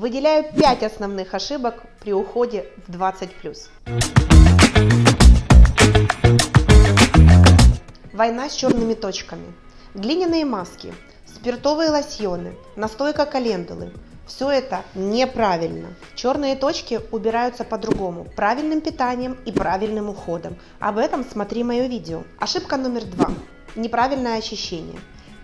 Выделяю 5 основных ошибок при уходе в 20+. Война с черными точками. Глиняные маски, спиртовые лосьоны, настойка календулы. Все это неправильно. Черные точки убираются по-другому, правильным питанием и правильным уходом. Об этом смотри мое видео. Ошибка номер два. Неправильное очищение.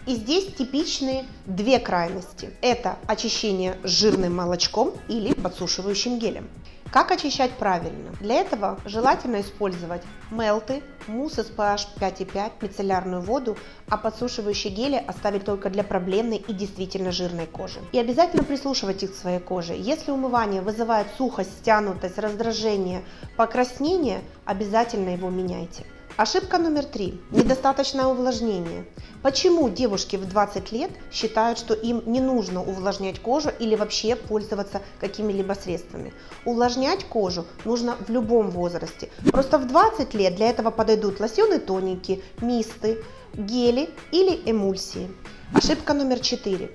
И здесь типичные две крайности. Это очищение жирным молочком или подсушивающим гелем. Как очищать правильно? Для этого желательно использовать мелты, мусс из pH 5,5, мицеллярную воду, а подсушивающие гели оставить только для проблемной и действительно жирной кожи. И обязательно прислушивайтесь к своей коже. Если умывание вызывает сухость, стянутость, раздражение, покраснение, обязательно его меняйте. Ошибка номер три. Недостаточное увлажнение. Почему девушки в 20 лет считают, что им не нужно увлажнять кожу или вообще пользоваться какими-либо средствами? Увлажнять кожу нужно в любом возрасте. Просто в 20 лет для этого подойдут лосьоны тоники, мисты, гели или эмульсии. Ошибка номер 4.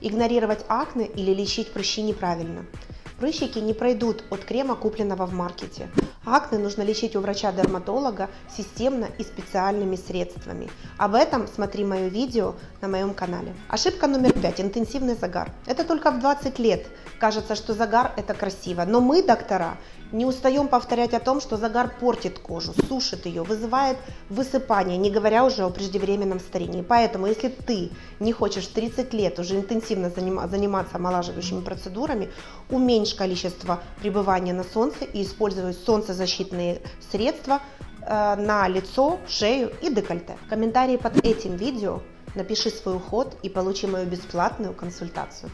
Игнорировать акне или лечить прыщи неправильно. Прыщики не пройдут от крема, купленного в маркете. Акне нужно лечить у врача-дерматолога системно и специальными средствами. Об этом смотри мое видео на моем канале. Ошибка номер пять. Интенсивный загар. Это только в 20 лет кажется, что загар это красиво. Но мы, доктора, не устаем повторять о том, что загар портит кожу, сушит ее, вызывает высыпание, не говоря уже о преждевременном старении. Поэтому, если ты не хочешь 30 лет уже интенсивно заниматься омолаживающими процедурами, уменьшь количество пребывания на солнце и используй солнцезащитные средства э, на лицо, шею и декольте. В комментарии под этим видео напиши свой уход и получи мою бесплатную консультацию.